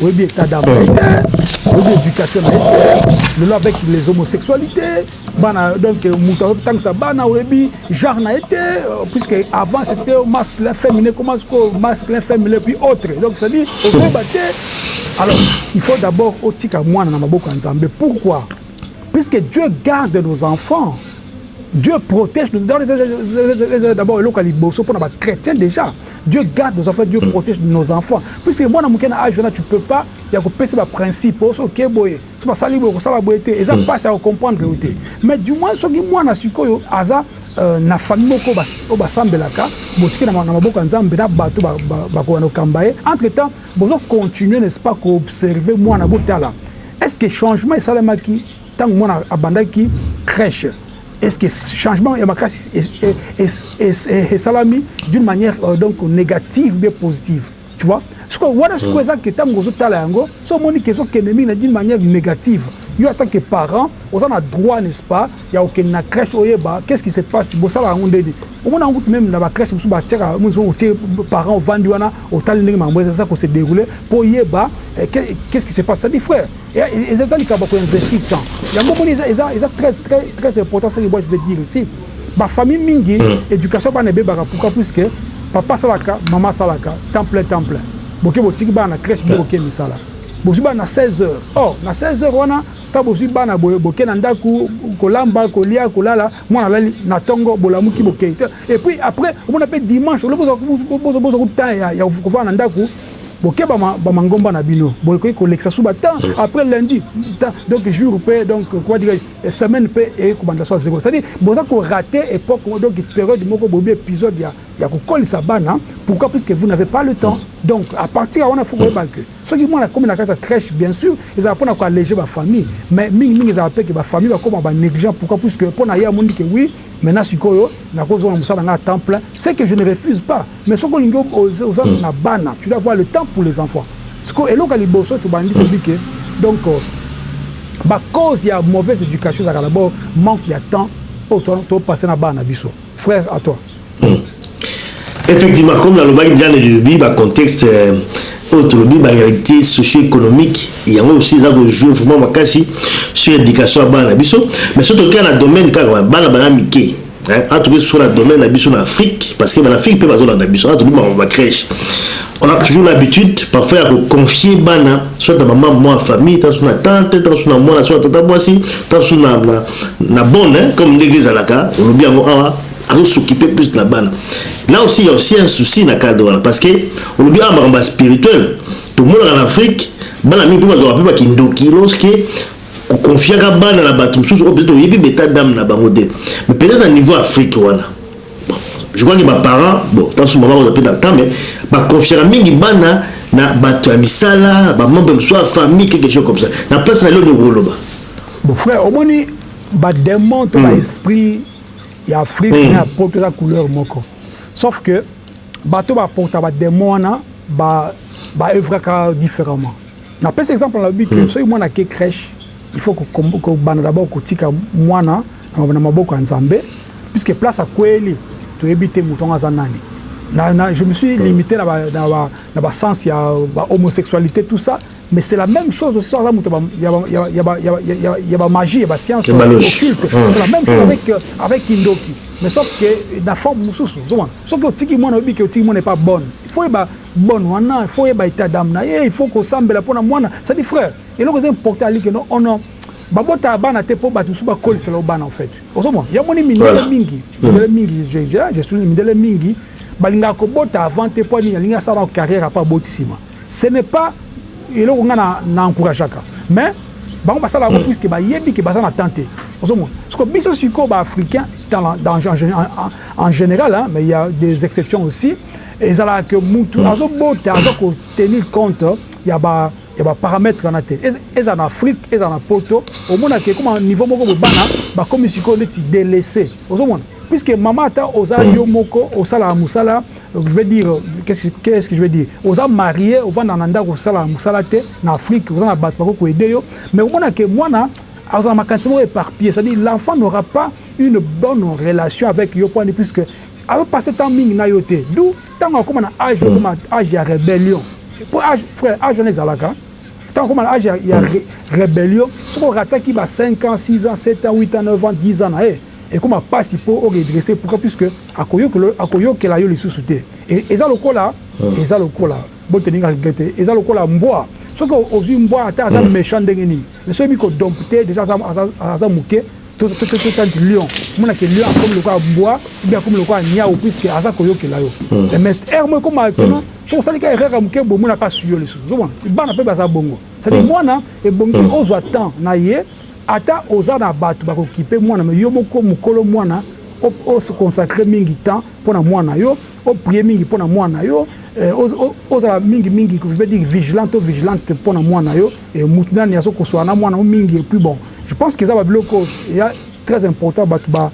oyebi état d'âme na ye te oyebi éducation na ye te lelo avec les homosexualités bana donc moto azotangisa bana oyebi genre na ye te puisque avant c'était masculin féminin comment sikoyo masculin féminin puis autre donc c'est à dire ozoyeba te alors il faut d'abord otika mwana na maboko ya nzambe pourquoi puisque dieu garde nos enfants Dieu protège nous dans les d'abord eloko ya liboso pona ba chrétiens déjà Dieu garde nos enfants Dieu mm. protège nos enfants puisque mwana moke na âge wana tu peux pas ya kopesa ba principe oyo soki oke boye soki basali boye kosala boye te eza mpasi mm. ya kocomprendre yo te mais du moins soki mwana sikoyo aza euh, na famille moko oyo basambelaka botiki na maboko ya nzambe na bato bakoya na kokamba ye entre temps bozo continuer n'est ce pas koobserve mwana botala est ce que changement esalemaki Tango mwana abandaki creche est ce que changement ya makasi esalami d'une manière donc negative ou bien positive? Tu vois? Sikoyo wana sikoyo eza que tango ozo tala yango soki omoni que ezo kende mingi na d'une manière negative yo en tant que parent oza na droit n'est ce pas ya ko kende na creche oyeba qu'est ce qui se passe bosalaka yango ndeni? Omona yango kutu meme na ba creche mosusu ba tiaka omoni soki otie parent ovandi wana otali ndenge makambo eza ko se derouler po oyeba qu'est ce qui se passe c'est à dire frère Eza likambo ya ko investir temps. Yango omoni eza eza eza très très très important ce que moi je veux dire ici. Ba famille mingi hmm. education bana ebebaka pourquoi puisque papa salaka maman salaka temps plein temps plein. Boke botiki bana na crèche bo ke misala. Bozwi bana na 16 heures. Oh na 16 heures wana ta bozwi bana boye boke na ndako kolamba kolia kolala mwana alali na tongo bolamuki bokei. Et puis après omona pe dimanche lobo bozo bozo ko temps ya ya kovana na ndako Bokeba ba mangomba na bino boye ekoki kolekisa suba temps après lundi temps donc jour pe donc comment dirais-je semaine pe eye kobanda soit zero c'est à dire boza ko rate epoque moko donc periode moko boyebi episode ya ya kokolisa bana pourquoi puisque vous n'avez pas le temps donc à partir ya wana faut koyeba que soki mwana akomi na kati ya creche bien sur ezalaka pona ko alleger ba famille mais mingi mingi ezalaka pe que ba famille bakoma ba negligent pourquoi puisque pona ye amoni que oui Maintenant sikoyo nako zonga musala nanga ya temps plein ce que je ne refuse pas mais soki olingi oza na bana tu dois avoir le temps pour les enfants sikoyo eloko ya liboso tobandi toyebi ke donc ba cause ya mauvaise education ezalaka d'abord manque ya temps oyo to passer na bana na biso frère à toi. Effectivement, comme nalobaki deja na elobi ba contexte euh, oyo tolobi ba réalité socio-économique yango aussi eza ko jouer vraiment makasi sur éducation ya bana na biso mais soki tokia na domaine kaka bana bana mike a tokoki sur na domaine na biso na Afrique parce que bana Afrique mpe bazolanda biso a tolobi bango ba crèche on a toujours l'habitude parfois ya koconfie bana soit na mama mwa famille tanso na tante tanso na mwana soit na tata mwasi tanso na, na, na bonne comme ndenge ezalaka olobi yango awa azo s'occuper plus na bana là aussi il y a aussi un souci na cadre wana parce que olobi awa makambo ya spirituel tomonaka na afrique bana mingi mpe bazwaka mpe bakindoki lorsque koconfiaka bana na bato mosusu oyo peut-être oyebi beta dame na bango te mais peut-être na niveau afrique wana bon, je crois que baparent bon tanso mama kozwa mpe na temps mais baconfiaka mingi bana na bato ya misala bamembre mosusu ya famille quelque chose comme ça na place na lelo nokoloba bon frère omoni bademon to baesprit mm. ya Afrique mm. na ya poto eza couleur moko sauf que bato baporta bademo wana baœuvraka différemment napesi exemple nalobi ke mm. soki mwana ake crèche il faut kobanda d'abord kotika mwana na maboko ya nzambe puisque place akweyeli toyebi te moto yango aza nani na, na, je me suis mm. limité na ba, na ba, na ba sens ya ba homosexualité tout ça Mais c'est la même chose aussi aza moto ya ba magie ya ba science occulte hmm. c'est la même chose hmm. avec euh, avec Kindoki mais sauf que na forme mosusu ozomona soki otiki mwana oyebi ke otiki mwana epa bonne il faut yeba bonne wana il faut yeba état d'âme na ye il faut kosambela mpo na mwana sadi frère eloko eza importe alike no ono oh babotaka bana te mpo bato mosusu bakolisela yo bana en fait ozomona yamoni mindele mingi hmm. mindele mingi je suis mindele mingi balingaka kobota avant te mpo nini alingi asala carrière apo aboti nsima Ce n'est pas eloko nga na na encourageaka mais bango basala yango puisque bayebi ke baza na temps te ozomona siko biso sikoyo ba africain dans, dans, en, en général hein, mais il y a des exceptions aussi ezalaka ke mutu mm. azobota aza ko tenir compte ya ba ya ba parametre wana te eza na afrique eza na poto omona ke koma niveau moko boye bana bakomi sikoyo neti délaissé ozomona puisque mama ata oza yo moko osalaka mosala Donc je veux dire qu'est ce que est ce que je veux dire oza marie ovanda na ndako osala musala te na Afrique oza na batu bako ko aider yo mais omona que mwana azala makanisi moko eparpiller c'est à dire l'enfant n'aura pas une bonne relation avec yo point puisque azo passer temps mingi na yo te d'où tango akoma na age akoma age ya rebellion po age frère age wana ezalaka Tant comme l'âge, il y a rébellion. Ce qu'on rataki, bah, 5 ans, 6 ans, 7 ans, 8 ans, 9 ans, 10 ans, eh. Ekoma pasi mpo o redresser pourquoi puisque akoyokela yo lisusu te eza lokola eza lokola bo tenir en regret te eza lokola mbwa soki ozui mbwa ata aza mechant ndenge nini mais soki oyebi ko dompter dejà aza muke totia neti lion omona ke lion akomi lokola mbwa ou bien akomi lokola niawu puisque aza koyokela yo mais heure moko ekoma maintenant soki osali ka erreur ya muke boye omoni ata asui yo lisusu ozomona bana mpe baza bongo c'est à dire mwana ebongi ozua temps na ye Ata oza na batu bako kipe mwana mais yo moko mukolo mwana o se consacre mingi temps pona mwana na yo, o prier mingi pona mwana na yo, ozala mingi mingi je veux dire vigilant to vigilante pona mwana na yo, mutu nani azo kosola na mwana na yo mingi et puis bon je pense que eza ba biloko oyo eya très important batu ba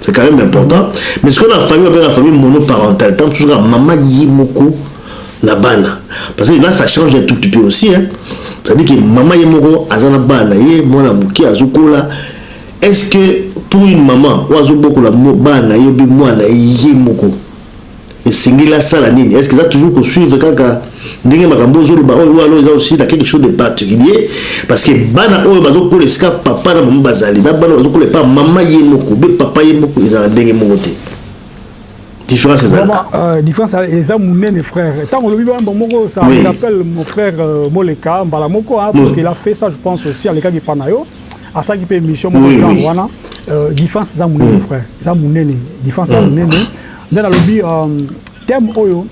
c'est quand même important mais ce qu'on a famille on la famille monoparentale tant que maman yimoko na bana parce que là ça change un tout petit peu aussi hein ça dit que maman yimoko azana bana ye mwana muke azukola est-ce que pour une maman ou azubokola bana ye bi mwana yimoko Esengeli asala nini? Est ce que aza toujours ko suivre kaka ndenge makambo ozo loba oyo ou alors eza aussi na quelque chose de particulier? Parce que bana oyo bazo kola esika papa na maman bazali na bana bazo kola epa maman ye moko ou bien papa ye moko ezala ndenge moko te. Difference ezalaka. Euh, difference eza munene frère. Tant olobi bana moko ça oui. rappelle mon frère euh, Moleka mbala moko hein, parce oui. qu'il a fait ça je pense aussi à l'eka panayo. yo. Asaki pe émission moko oui, genre oui. wana. Euh, différence eza munene mm. frère. Eza munene. Différence eza mm. munene. nde nalobi um, thème oyo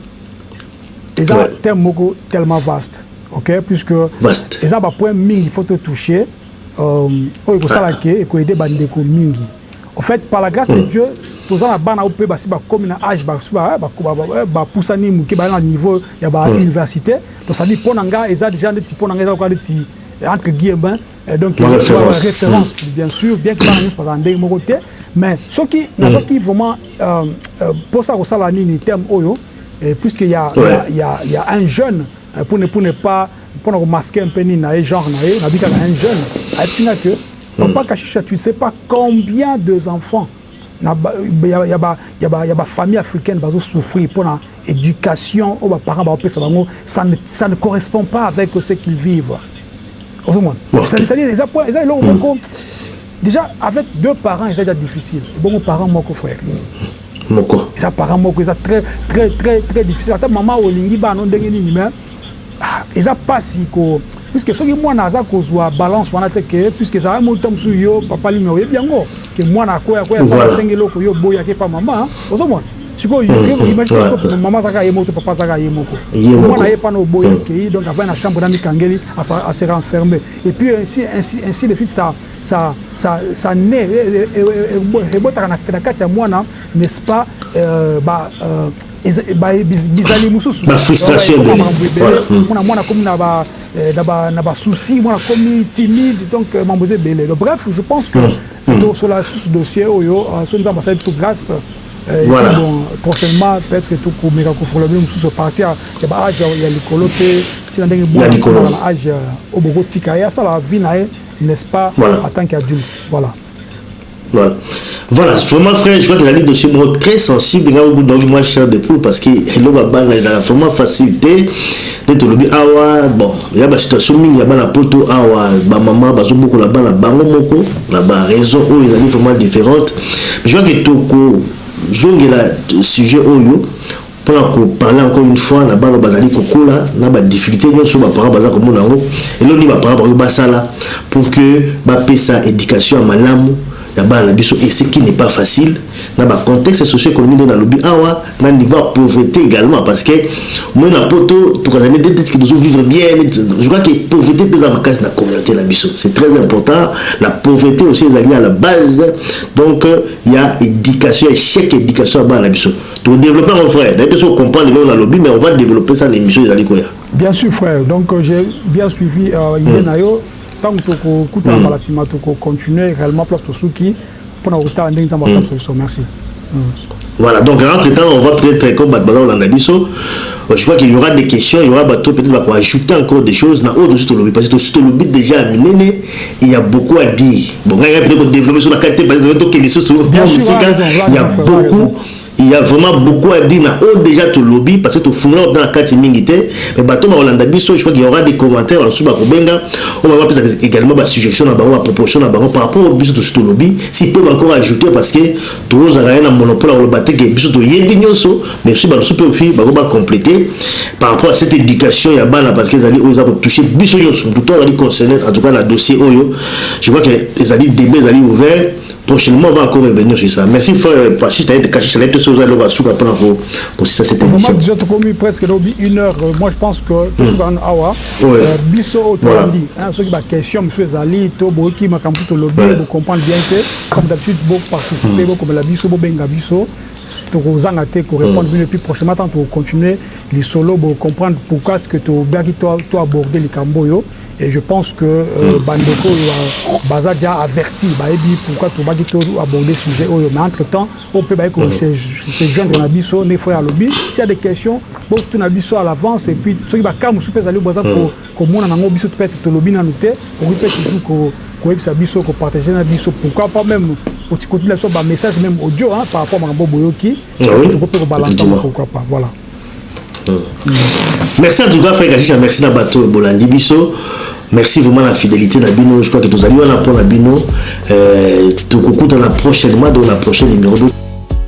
eza ouais. thème moko tellement vaste ok puisque vaste. eza bapoint mingi faut totouche um, oyo ekosala ke ah. ekoyede bandeko mingi au fait par la grâce mm. de dieu toza na bana oyo mpe basi bakomi na age bapusani eh, moke baya na niveau ya bauniversité hmm. tosali mpo na ngai eza deja ndeti mpo na ngai eza lokola ndeti entre guillemin Eh, donc ma référence, référence mm. bien sûr bien que bana nyonso bazala ndenge moko te mais soki mm. nazwaki vraiment euh, euh, mposa ya kosala nini terme oyo eh, puisque ya, ouais. ya, ya, ya un jeune euh, pour ne, pour ne pas mpo na komaske mpe nini na ye genre na ye nabi kaka un jeune ayebisi nga que mm. papa kashisha tu sais pas combien de enfants ya ba famille africaine bazo souffrir pona education oyo ba parents baopesa bango ça ne correspond pas avec ce qu'ils vivent ozomona eza eloko moko déjà avec deux parents eza ja difficile ebongo parent moko frère moko eza parent moko eza très très très très difficile ata mama olingi bana ndenge nini mais Eza pasi ko puisque soki mwana aza kozua balance wana te que puisque eza yo moko mosusu yo papa Lina oyebi yango que mwana ako ya ko asenga eloko yo oboyi ake epa mama ozo mona sikoyo yo ozali ko imagine sikoyo mama aza kaka ye moko to papa aza kaka ye moko mwana aye epa na oboyi akeyi donc avandi na chambre na mi kangeli a se renfermer et puis ainsi ainsi de suite sa sa sa ne ebotaka na kati ya mwana n'est ce pas ba bizali mosusu bafrustration ebele mona mwana akomi na ba eh, na basouci mwana akomi timide donc euh, mambo eza ebele donc bref je pense que hmm. tosola susu dossier oyo euh, so nzambe asali biso grâce euh, voilà. bon, prochainement peut-être que tokomeka kofungola bino mosusu parti ya baage ya likolo mpe ntina ndenge boaa age oyo bokotika ye asala vie na ye n'est-ce pas en tant qu'adulte voilà Voilà. Voilà, vraiment frère, je crois que la dossier mot très sensible là où donc moi cher de poule parce que le baba les a vraiment facilité de tout le bi awa bon, il y a ba situation mingi ya bana poto awa ba maman bazo beaucoup là bana bango moko là ba raison où ils allaient vraiment différentes. Je crois que toko zongela sujet oyo Pona ko parler encore une fois na bana bazali kokola na ba difficultes nionso ba parents baza komona yango, eloko nini ba parents bakoki basala pour que bapesa education ya malamu ya bana na biso et ce qui n'est pas facile na ba contextes socio-economiques ndenge nalobi awa na niveau ya pauvrete egalement parce que omoni na poto tokazali neti neti que tozo vivre bien neti je crois que pauvrete pe eza makasi na communaute na biso c'est très important la pauvrete aussi ezali à la base donc ya education echec ya education ya bana na biso. To developper yango frère, nayebi te soki o comprendre eloko nalobi mais on va developper ça na emission ezali koya. Bien sur frère, donc j'ai bien suivi idee na yo, tango toko kutana mbala sima toko continuer reellement place tosuki pona kotala ndenge Nzambe akosalisa biso. Merci. Voilà, donc entre temps, on va peut-être, comme Badbala ou Landabiso, je crois qu'il y aura des questions, il y aura peut-être qu'on va ajouter encore des choses, na autre, tout le parce que tout le déjà amené, Il ya beaucoup à dire bon ngai ngai ko developper sur la qualité parce que to kende susu na musika il ya beaucoup il ya vraiment beaucoup à dire na o déjà to lobi parce que to fungula na kati mingi te mais bato ba olanda biso je crois qu'il y aura des commentaires ba suba ko benga on va pesa également ba suggestions na bango ba propositions na bango par rapport biso to suto lobi si peuvent encore ajouter parce que Tozalaka ye na monopole ya koloba te que biso toyebi nionso, mais soki bato mosusu mpe aussi bakoki ba completer par rapport à cette education ya bana parce que ezali oyo eza ko toucher biso nionso, moto tout azali concerner en tout cas na dossier oyo. Je crois que ezali debat ezali ouvert, prochainement on va encore revenir sur ça. Merci frère Fashi, nayebi te Kashisha, nayebi te soki oza eloko ya suka pona ko kosilisa cette emission. Vraiment dejà tokomi presque lobi une heure, moi je pense que tosuka nanu awa. Oui. Euh, biso oyo Voilà. tolandi hein, soki ba question mosusu ezali to boyoki makambo mosusu tolobi Ouais. bo comprendre bien te Comme d'habitude bo participer bo komela biso bo benga biso toko zanga te ko repondre bino et puis prochainement tant to continuer lisolo bo comprendre pourquoi ce que to baki to to aborder likambo yo et je pense que euh, ba ndeko yo baza déjà averti ba yebi pourquoi to baki to aborder sujet oyo mais entre temps on peut ba ko se se joindre na biso ne frère alobi s'il y a des questions bo tuna biso à l'avance et puis soki ba cas musupe zali boza ko Komona nango biso peut etre tolobi nanu te okoki pe toujours ko koyebisa biso ko partager na biso pourquoi pas meme otikotila biso ba message meme audio hein par rapport makambo boyoki toko pe ko balancer yango pourquoi pas voilà merci en tout cas frère kashisha merci na bato bolandi biso merci vraiment na fidélité na bino je crois que tozali wana mpo na bino euh, tokokutana prochainement donc na prochain numéro